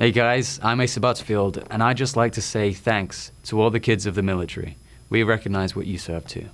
Hey guys, I'm Asa Butterfield, and I'd just like to say thanks to all the kids of the military. We recognize what you serve too.